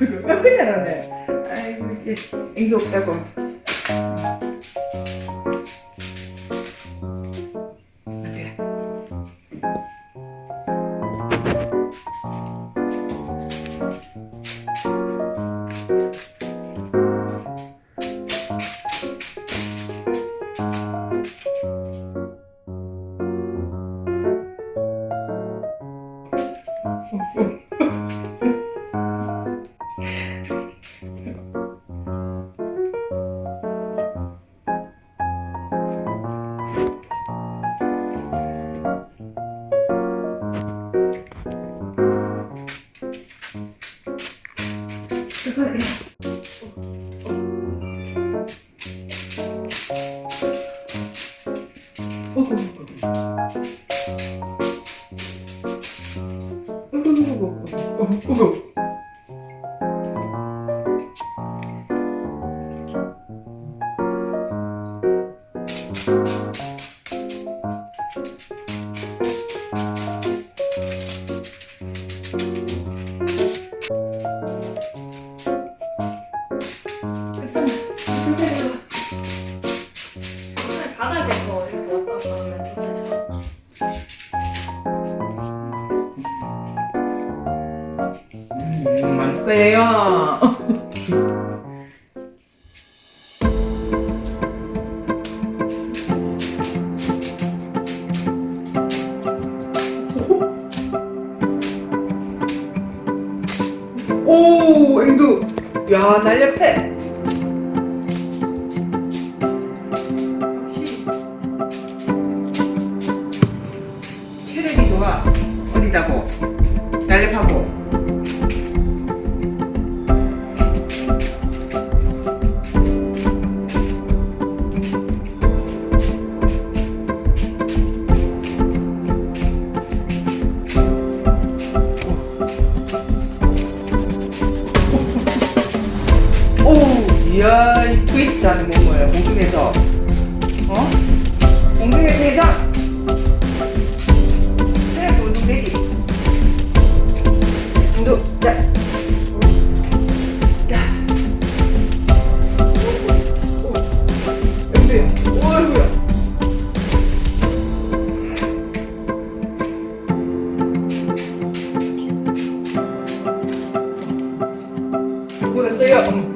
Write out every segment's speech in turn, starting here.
아, 그냥 하네. 아이고, 이게, 이게 없다고. 일단 왜요? 오, 앵두. 야, 날렵해. 네.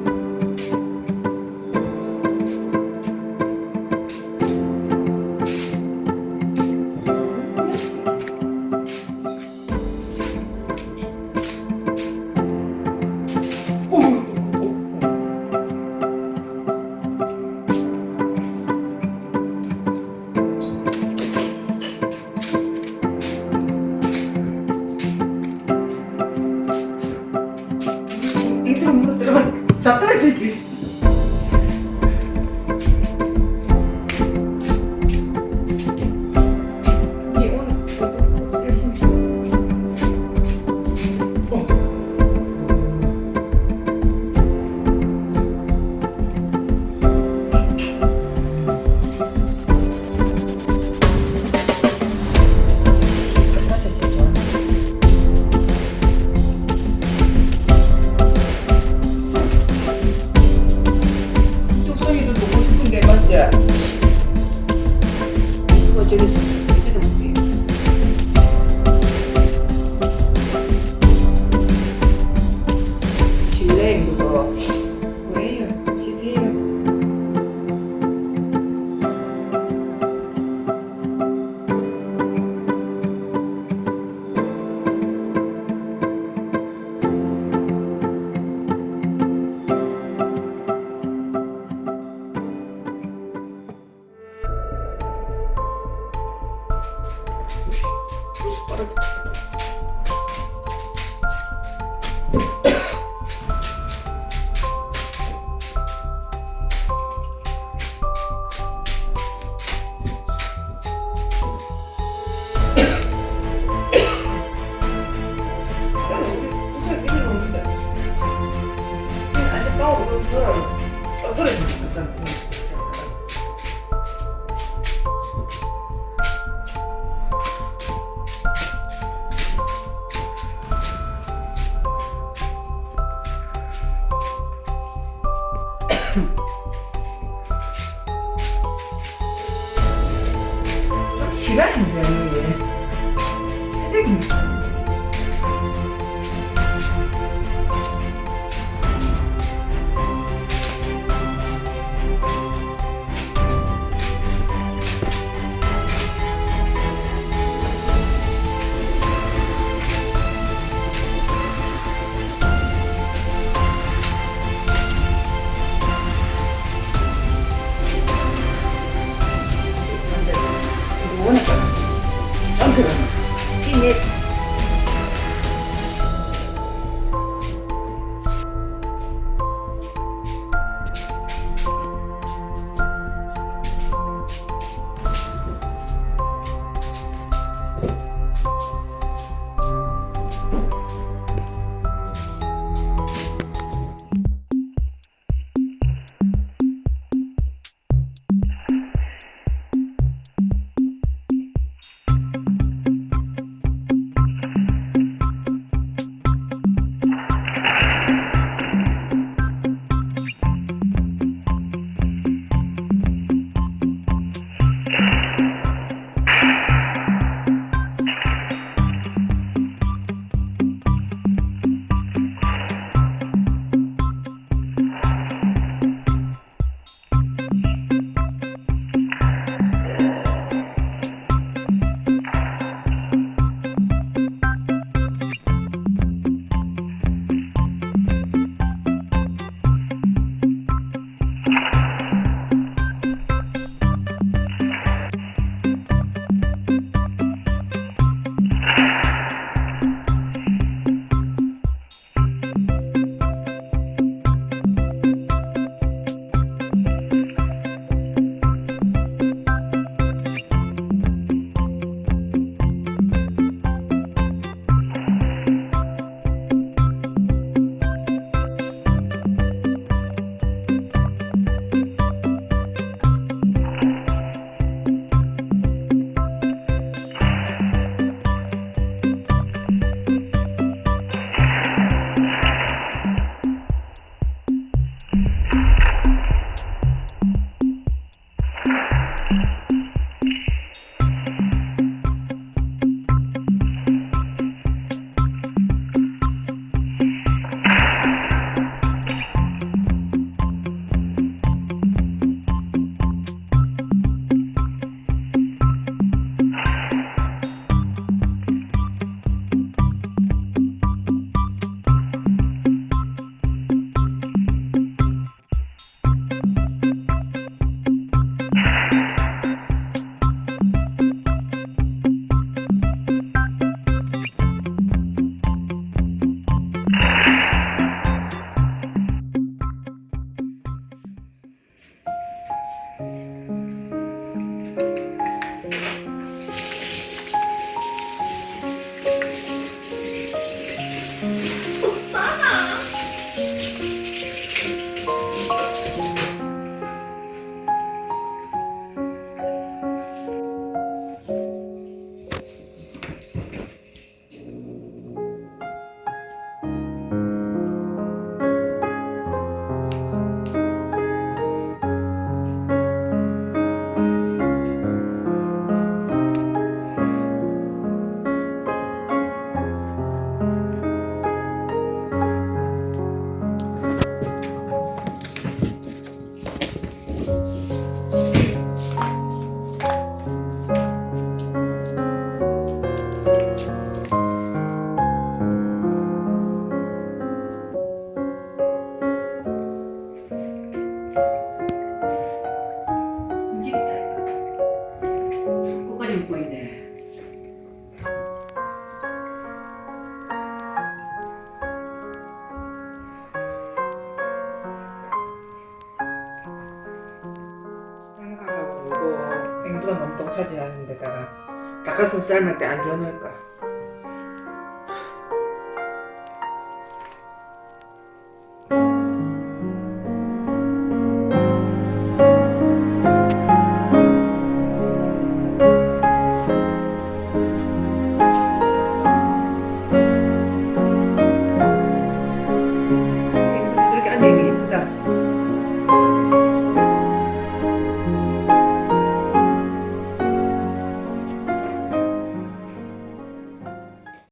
똥 차지하는 데다가 닭가슴살 삶을 때안 줘놓을까? 예